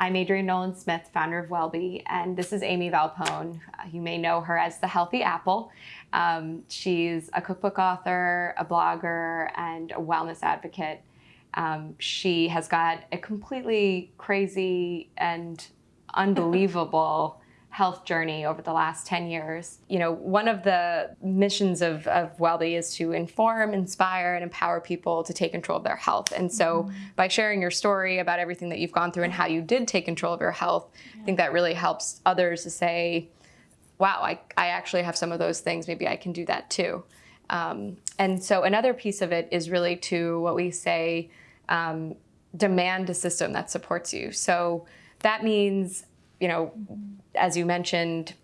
I'm Adrienne Nolan Smith, founder of Wellbe, and this is Amy Valpone. Uh, you may know her as the Healthy Apple. Um, she's a cookbook author, a blogger, and a wellness advocate. Um, she has got a completely crazy and unbelievable health journey over the last 10 years. You know, one of the missions of, of Wellbe is to inform, inspire, and empower people to take control of their health. And so mm -hmm. by sharing your story about everything that you've gone through and how you did take control of your health, yeah. I think that really helps others to say, wow, I, I actually have some of those things, maybe I can do that too. Um, and so another piece of it is really to what we say, um, demand a system that supports you. So that means you know, as you mentioned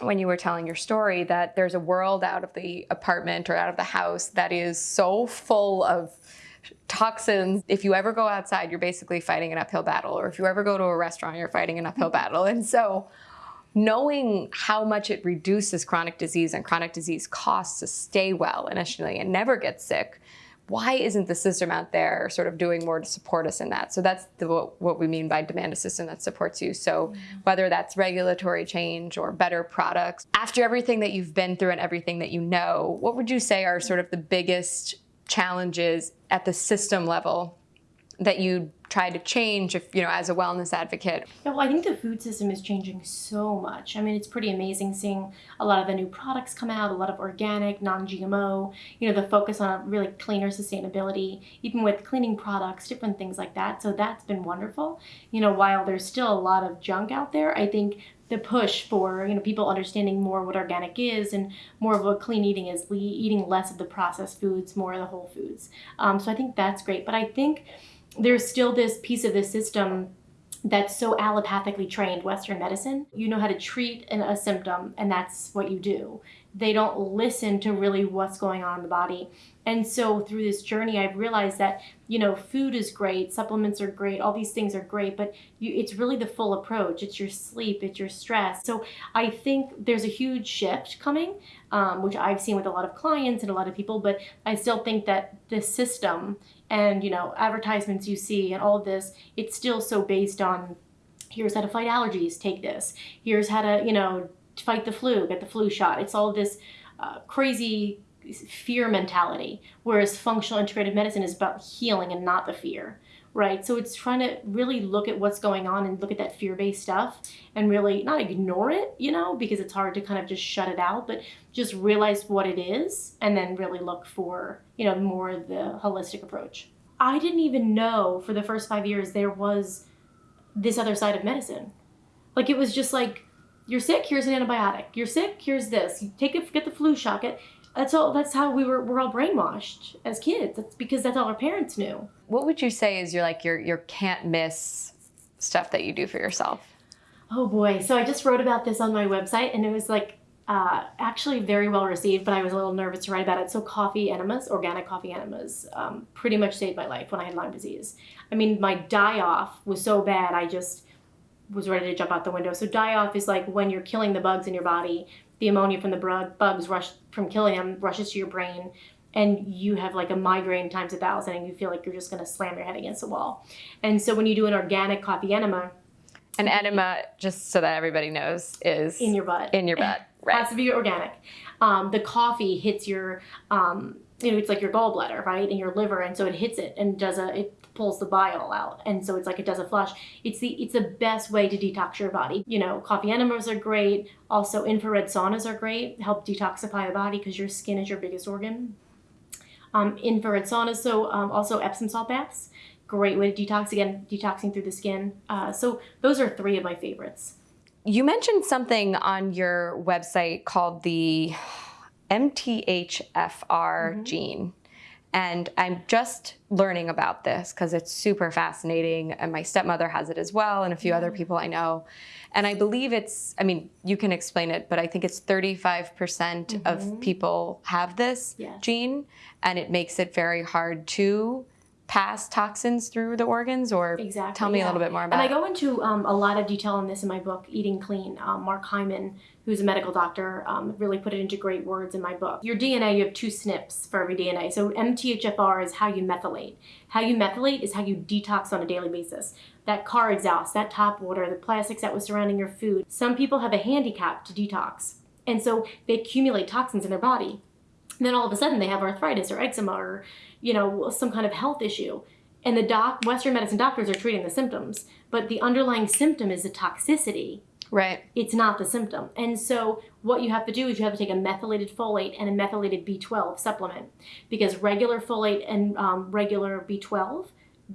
when you were telling your story, that there's a world out of the apartment or out of the house that is so full of toxins. If you ever go outside, you're basically fighting an uphill battle. Or if you ever go to a restaurant, you're fighting an uphill battle. And so knowing how much it reduces chronic disease and chronic disease costs to stay well initially and never get sick why isn't the system out there sort of doing more to support us in that? So that's the, what, we mean by demand a system that supports you. So mm-hmm. whether that's regulatory change or better products, after everything that you've been through and everything that you know, what would you say are sort of the biggest challenges at the system level that you try to change if you know as a wellness advocate? Yeah well i think the food system is changing so much. I mean it's pretty amazing seeing a lot of the new products come out a lot of organic non-gmo you know the focus on really cleaner sustainability even with cleaning products different things like that. So that's been wonderful. You know while there's still a lot of junk out there i think the push for you know people understanding more what organic is and more of what clean eating is eating less of the processed foods more of the whole foods. Um, so i think that's great. But i think there's still this piece of the system that's so allopathically trained Western medicine. You know how to treat an, a symptom and that's what you do. They don't listen to really what's going on in the body. And so through this journey, I've realized that, you know, food is great, supplements are great, all these things are great, but you, it's really the full approach. It's your sleep, it's your stress. So I think there's a huge shift coming, um, which I've seen with a lot of clients and a lot of people, but I still think that the system and you know advertisements you see and all of this it's still so based on here's how to fight allergies take this here's how to you know fight the flu get the flu shot it's all this uh, crazy fear mentality whereas functional integrated medicine is about healing and not the fear right? So it's trying to really look at what's going on and look at that fear-based stuff and really not ignore it you know because it's hard to kind of just shut it out but just realize what it is and then really look for you know more the holistic approach. I didn't even know for the first five years there was this other side of medicine. Like it was just like you're sick here's an antibiotic. You're sick here's this. You take it get the flu shot get that's all that's how we were we're all brainwashed as kids that's because that's all our parents knew what would you say is your like your your can't miss stuff that you do for yourself oh boy so i just wrote about this on my website and it was like uh, actually very well received, but I was a little nervous to write about it. So coffee enemas, organic coffee enemas, um, pretty much saved my life when I had Lyme disease. I mean, my die-off was so bad, I just was ready to jump out the window. So die-off is like when you're killing the bugs in your body, the ammonia from the bugs rush from killing them rushes to your brain and you have like a migraine times a thousand and you feel like you're just going to slam your head against the wall. And so when you do an organic coffee enema, an enema, just so that everybody knows, is in your butt. In your butt, right? Has to be organic. Um, the coffee hits your, um, you know, it's like your gallbladder, right, and your liver, and so it hits it and does a it pulls the bile out. And so it's like it does a flush. It's the it's the best way to detox your body. You know coffee enemas are great. Also infrared saunas are great. Help detoxify the body because your skin is your biggest organ. Um, infrared saunas so um, also epsom salt baths. Great way to detox. Again detoxing through the skin. Uh, so those are three of my favorites. You mentioned something on your website called the MTHFR mm -hmm. gene and I'm just learning about this because it's super fascinating. And my stepmother has it as well, and a few other people I know. And I believe it's, I mean, you can explain it, but I think it's 35% mm -hmm. of mm-hmm. people have this yes. gene, and it makes it very hard to pass toxins through the organs or exactly, tell me yeah. a little bit more about it. and i go into um, a lot of detail on this in my book eating clean um, mark hyman who's a medical doctor um, really put it into great words in my book your dna you have two SNPs for every dna so mthfr is how you methylate how you methylate is how you detox on a daily basis that car exhaust, that top water, the plastics that was surrounding your food. Some people have a handicap to detox. And so they accumulate toxins in their body. And then all of a sudden they have arthritis or eczema or, you know, some kind of health issue. And the doc, Western medicine doctors are treating the symptoms, but the underlying symptom is the toxicity. Right. It's not the symptom. And so what you have to do is you have to take a methylated folate and a methylated B12 supplement because regular folate and um, regular B12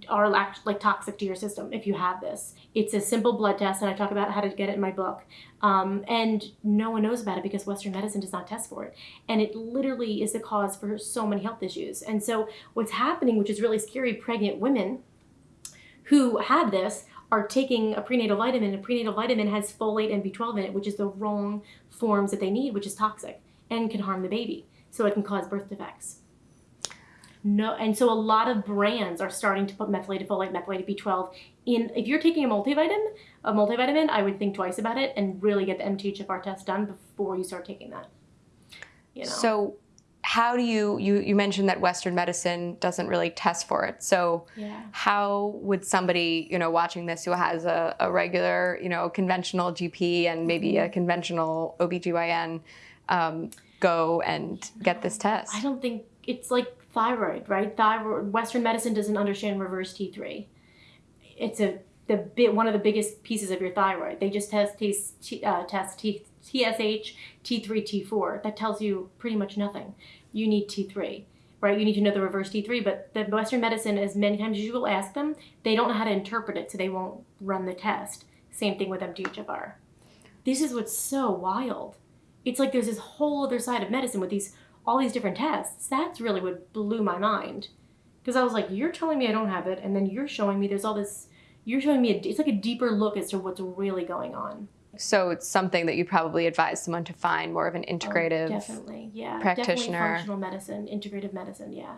are like, toxic to your system if you have this. It's a simple blood test, and I talk about how to get it in my book. Um, and no one knows about it because Western medicine does not test for it. And it literally is the cause for so many health issues. And so what's happening, which is really scary, pregnant women who have this are taking a prenatal vitamin. A prenatal vitamin has folate and B12 in it, which is the wrong forms that they need, which is toxic and can harm the baby. So it can cause birth defects. No, and so a lot of brands are starting to put methylated folate, methylated B12 in. If you're taking a multivitamin, a multivitamin, I would think twice about it and really get the MTHFR test done before you start taking that. You know. So, how do you you you mentioned that Western medicine doesn't really test for it. So, yeah. how would somebody you know watching this who has a, a regular you know conventional GP and maybe a conventional OBGYN um, go and get this test? I don't think it's like thyroid, right? Thyroid. Western medicine doesn't understand reverse T3. It's a the bit one of the biggest pieces of your thyroid. They just test T, uh, test T, TSH, T3, T4. That tells you pretty much nothing. You need T3, right? You need to know the reverse T3. But the Western medicine, as many times as you will ask them, they don't know how to interpret it, so they won't run the test. Same thing with MTHFR. This is what's so wild. It's like there's this whole other side of medicine with these all these different tests. That's really what blew my mind. Because I was like, you're telling me I don't have it, and then you're showing me there's all this, you're showing me, a, it's like a deeper look as to what's really going on. So it's something that you probably advise someone to find more of an integrative oh, definitely, yeah, practitioner. Definitely functional medicine, integrative medicine, yeah.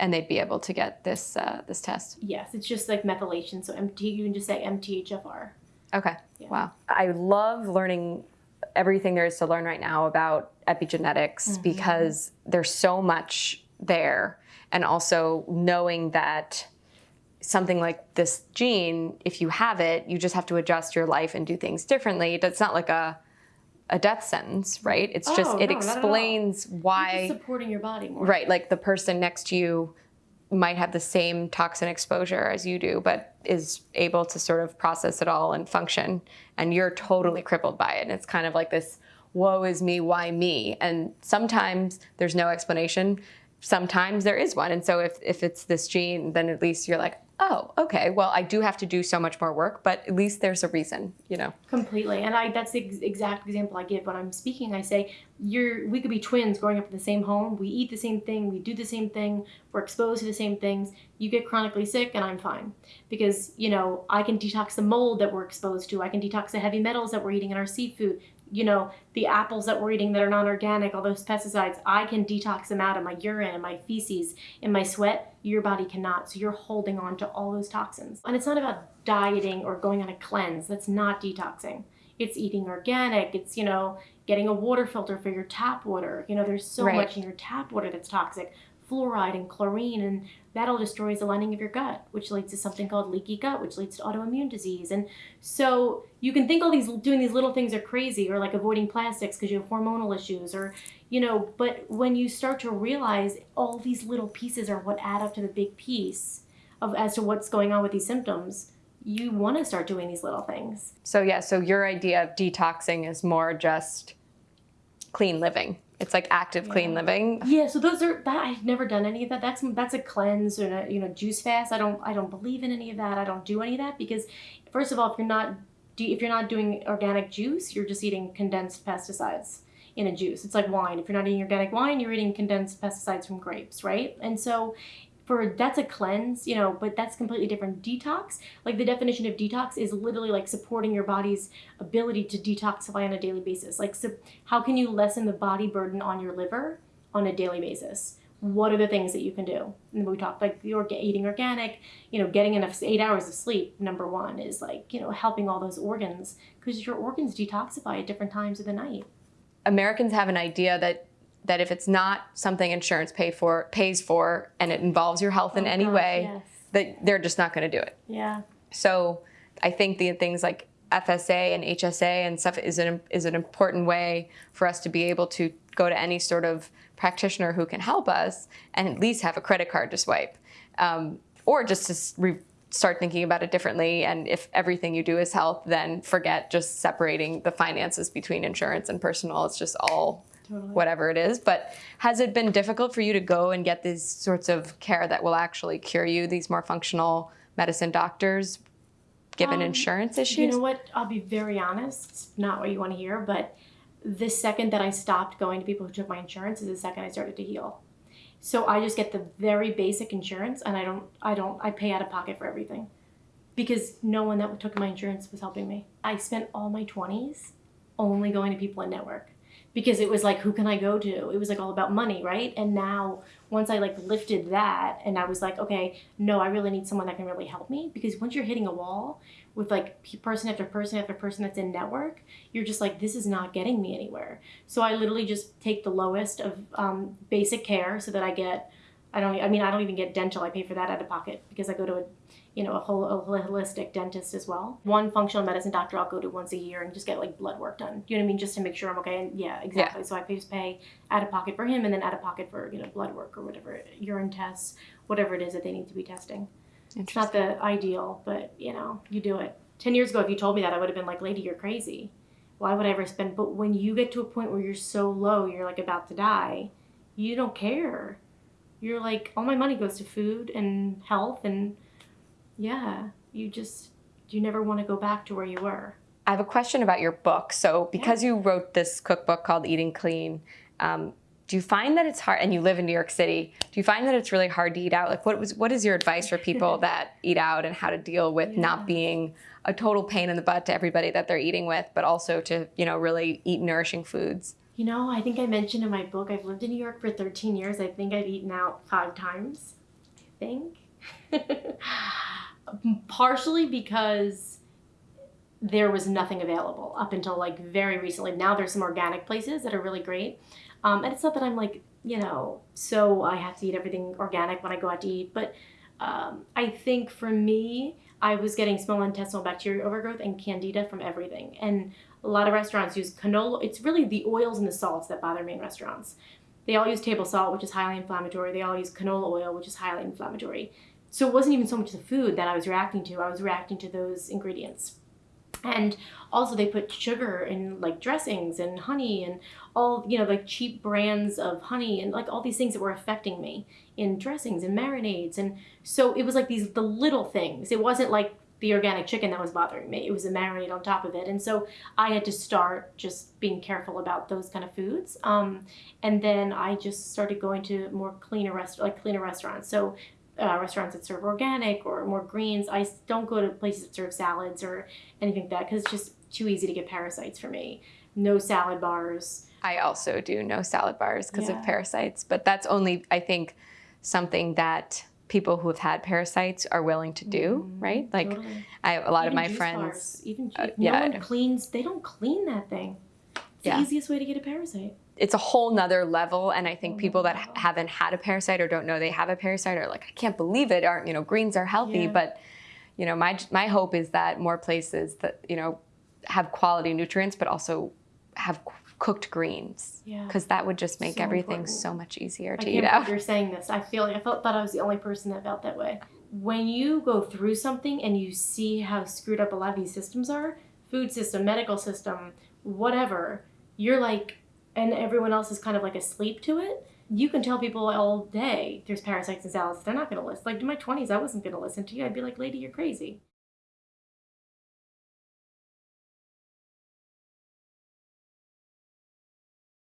And they'd be able to get this uh, this test. Yes, it's just like methylation. So MT, you can just say MTHFR. Okay. Yeah. Wow. I love learning everything there is to learn right now about epigenetics mm-hmm. because there's so much there. And also knowing that something like this gene, if you have it, you just have to adjust your life and do things differently. It's not like a a death sentence, right? It's oh, just it no, explains why supporting your body more. Right, like the person next to you might have the same toxin exposure as you do, but is able to sort of process it all and function. And you're totally crippled by it. And it's kind of like this woe is me, why me? And sometimes there's no explanation. Sometimes there is one. And so if, if it's this gene, then at least you're like, oh, okay, well, I do have to do so much more work, but at least there's a reason, you know? Completely. And I that's the exact example I give when I'm speaking. I say, you're, we could be twins growing up in the same home. We eat the same thing. We do the same thing. We're exposed to the same things. You get chronically sick and I'm fine. Because, you know, I can detox the mold that we're exposed to. I can detox the heavy metals that we're eating in our seafood you know, the apples that we're eating that are non-organic, all those pesticides, I can detox them out of my urine and my feces and my sweat. Your body cannot. So you're holding on to all those toxins. And it's not about dieting or going on a cleanse. That's not detoxing. It's eating organic. It's, you know, getting a water filter for your tap water. You know, there's so right. much in your tap water that's toxic fluoride and chlorine, and that all destroys the lining of your gut, which leads to something called leaky gut, which leads to autoimmune disease. And so you can think all these doing these little things are crazy, or like avoiding plastics because you have hormonal issues, or you know. But when you start to realize all these little pieces are what add up to the big piece of as to what's going on with these symptoms, you want to start doing these little things. So yeah, so your idea of detoxing is more just clean living. It's like active clean living. Yeah, so those are that I've never done any of that. That's that's a cleanse or a you know juice fast. I don't I don't believe in any of that. I don't do any of that because first of all, if you're not if you're not doing organic juice, you're just eating condensed pesticides in a juice. It's like wine. If you're not eating organic wine, you're eating condensed pesticides from grapes, right? And so for that's a cleanse, you know, but that's completely different. Detox, like the definition of detox is literally like supporting your body's ability to detoxify on a daily basis. Like, so how can you lessen the body burden on your liver on a daily basis? What are the things that you can do? And we talked like orga- eating organic, you know, getting enough eight hours of sleep. Number one is like you know helping all those organs because your organs detoxify at different times of the night. Americans have an idea that that if it's not something insurance pay for pays for and it involves your health in oh, any gosh, way, yes. that they're just not going to do it. Yeah. So I think the things like FSA and HSA and stuff is an is an important way for us to be able to go to any sort of practitioner who can help us and at least have a credit card to swipe, um, or just to re- start thinking about it differently. And if everything you do is health, then forget just separating the finances between insurance and personal. It's just all Totally. whatever it is. But has it been difficult for you to go and get these sorts of care that will actually cure you? These more functional medicine doctors, given Um, insurance issues. You know what? I'll be very honest. It's not what you want to hear, but the second that I stopped going to people who took my insurance is the second I started to heal. So I just get the very basic insurance, and I don't, I don't, I pay out of pocket for everything, because no one that took my insurance was helping me. I spent all my twenties only going to people in network because it was like who can i go to? It was like all about money right? And now once i like lifted that and i was like okay no i really need someone that can really help me. Because once you're hitting a wall with like person after person after person that's in network you're just like this is not getting me anywhere. So i literally just take the lowest of um, basic care so that i get i don't i mean i don't even get dental. I pay for that out of pocket because i go to a you know, a, whole, a holistic dentist as well. One functional medicine doctor I'll go to once a year and just get like blood work done. You know what I mean? Just to make sure I'm okay. And yeah, exactly. So I just pay out of pocket for him and then out of pocket for, you know, blood work or whatever, urine tests, whatever it is that they need to be testing. It's not the ideal, but you know, you do it. 10 years ago, if you told me that, I would have been like, lady, you're crazy. Why would I ever spend? But when you get to a point where you're so low, you're like about to die, you don't care. You're like, all my money goes to food and health and yeah, you just you never want to go back to where you were. I have a question about your book. So, because you wrote this cookbook called Eating Clean, um, do you find that it's hard? And you live in New York City. Do you find that it's really hard to eat out? Like, what was what is your advice for people that eat out and how to deal with Yeah. not being a total pain in the butt to everybody that they're eating with, but also to you know really eat nourishing foods? You know, I think I mentioned in my book I've lived in New York for 13 years. I think I've eaten out five times. I think. Partially because there was nothing available up until like very recently. Now there's some organic places that are really great. Um, and it's not that I'm like, you know, so I have to eat everything organic when I go out to eat. But um, I think for me, I was getting small intestinal bacteria overgrowth and candida from everything. And a lot of restaurants use canola. It's really the oils and the salts that bother me in restaurants. They all use table salt, which is highly inflammatory. They all use canola oil, which is highly inflammatory. So it wasn't even so much the food that I was reacting to. I was reacting to those ingredients. And also they put sugar in like dressings and honey and all, you know, like cheap brands of honey and like all these things that were affecting me in dressings and marinades. And so it was like these the little things. It wasn't like the organic chicken that was bothering me. It was a marinade on top of it. And so I had to start just being careful about those kind of foods. Um, and then I just started going to more cleaner rest like cleaner restaurants. So uh, restaurants that serve organic or more greens. I don't go to places that serve salads or anything like that because it's just too easy to get parasites for me. No salad bars. I also do no salad bars because Yeah. of parasites, but that's only I think something that people who have had parasites are willing to do, Mhm, right? Like totally. I have a lot of my friends. bars, even uh, yeah, no one cleans. They don't clean that thing. It's Yeah. the easiest way to get a parasite. It's a whole nother level and i think oh people that haven't had a parasite or don't know they have a parasite are like i can't believe it aren't you know greens are healthy Yeah. but you know my my hope is that more places that you know have quality nutrients but also have cooked greens Yeah. because that would just make So everything important. so much easier I to can't eat out you're saying this. I feel like I felt thought I was the only person that felt that way. When you go through something and you see how screwed up a lot of these systems are, food system, medical system, whatever, you're like, and everyone else is kind of like asleep to it. You can tell people all day there's parasites in salads. They're not going to listen. Like in my 20s, I wasn't going to listen to you. I'd be like, lady, you're crazy.